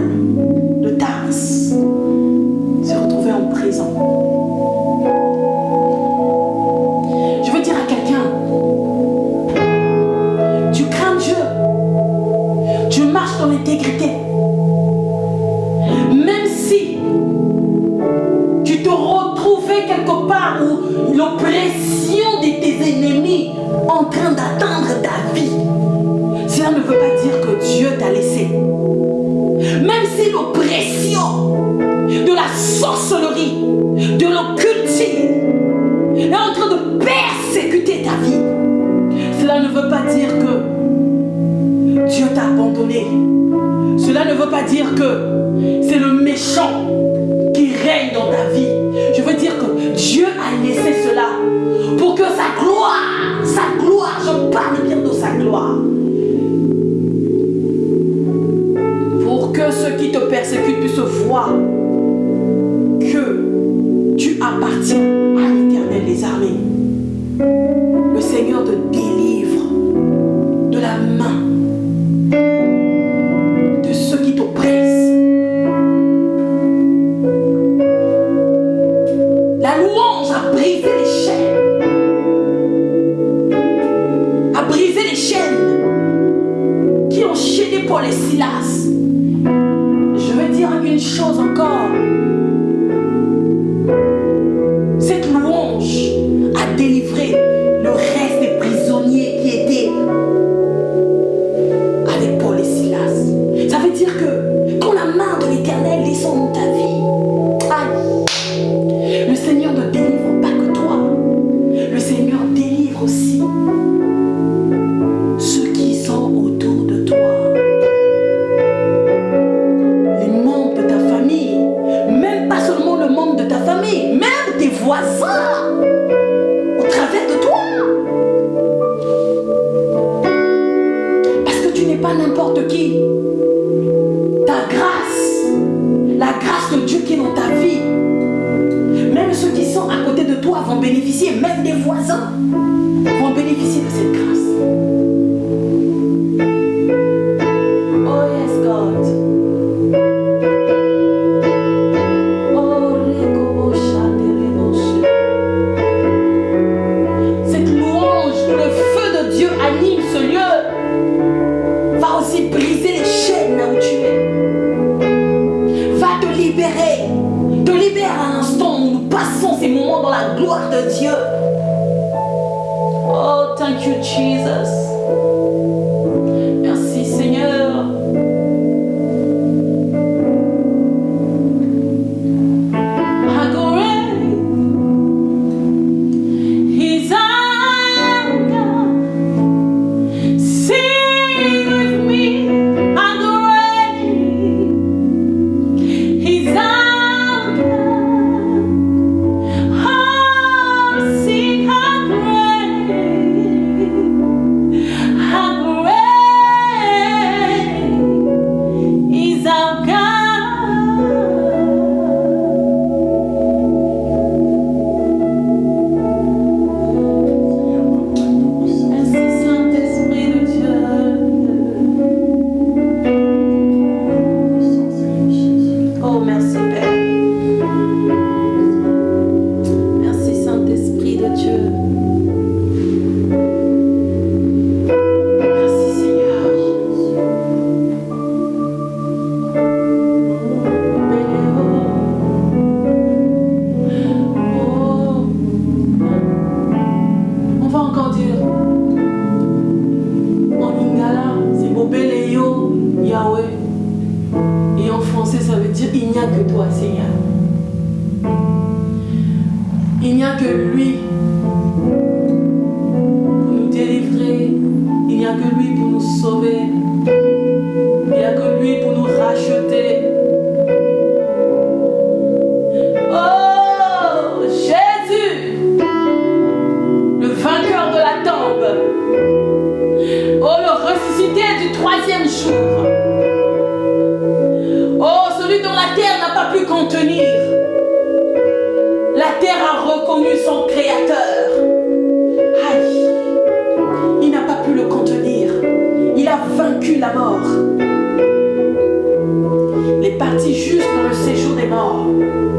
Father. est en train de persécuter ta vie, cela ne veut pas dire que Dieu t'a abandonné. Cela ne veut pas dire que c'est le méchant qui règne dans ta vie. Je veux dire que Dieu a laissé cela pour que sa gloire, sa gloire, je parle bien de sa gloire, Toda Oh.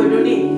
were donating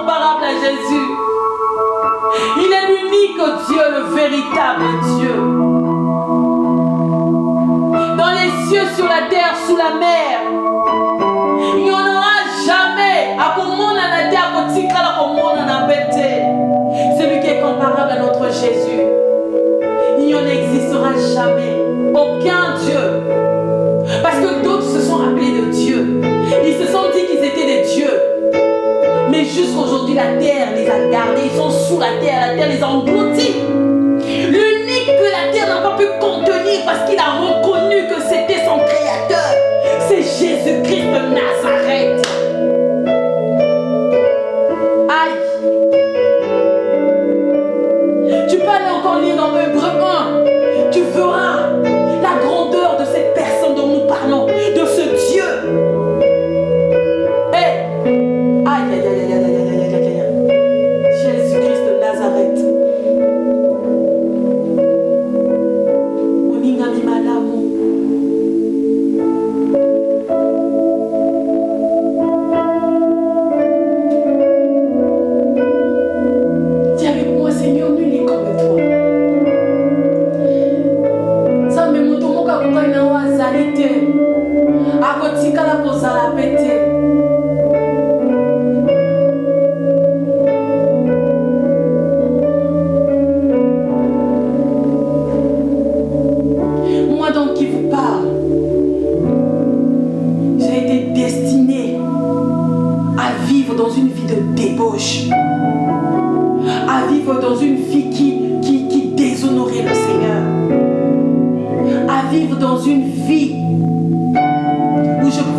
comparable à Jésus. Il est l'unique Dieu, le véritable Dieu. Dans les cieux, sur la terre, sous la mer, il n'y en aura jamais. À Celui qui est comparable à notre Jésus. Il n'y en existera jamais. Aucun Dieu. Parce que jusqu'aujourd'hui, la terre les a gardés. Ils sont sous la terre. La terre les a engloutis. L'unique que la terre n'a pas pu contenir parce qu'il a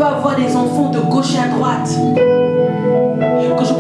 avoir des enfants de gauche à droite. Que je